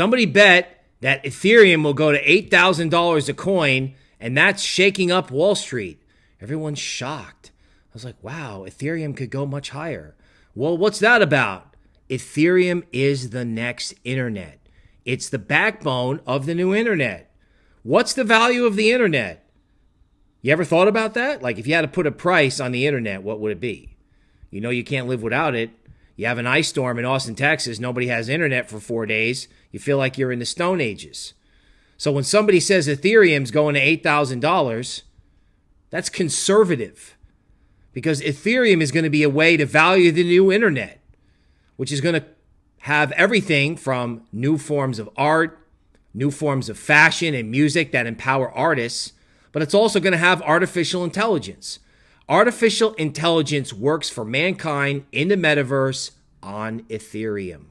Somebody bet that Ethereum will go to $8,000 a coin, and that's shaking up Wall Street. Everyone's shocked. I was like, wow, Ethereum could go much higher. Well, what's that about? Ethereum is the next internet. It's the backbone of the new internet. What's the value of the internet? You ever thought about that? Like, if you had to put a price on the internet, what would it be? You know, you can't live without it. You have an ice storm in Austin, Texas, nobody has internet for four days. You feel like you're in the Stone Ages. So when somebody says Ethereum's going to $8,000, that's conservative because Ethereum is going to be a way to value the new internet, which is going to have everything from new forms of art, new forms of fashion and music that empower artists, but it's also going to have artificial intelligence. Artificial intelligence works for mankind in the metaverse on Ethereum.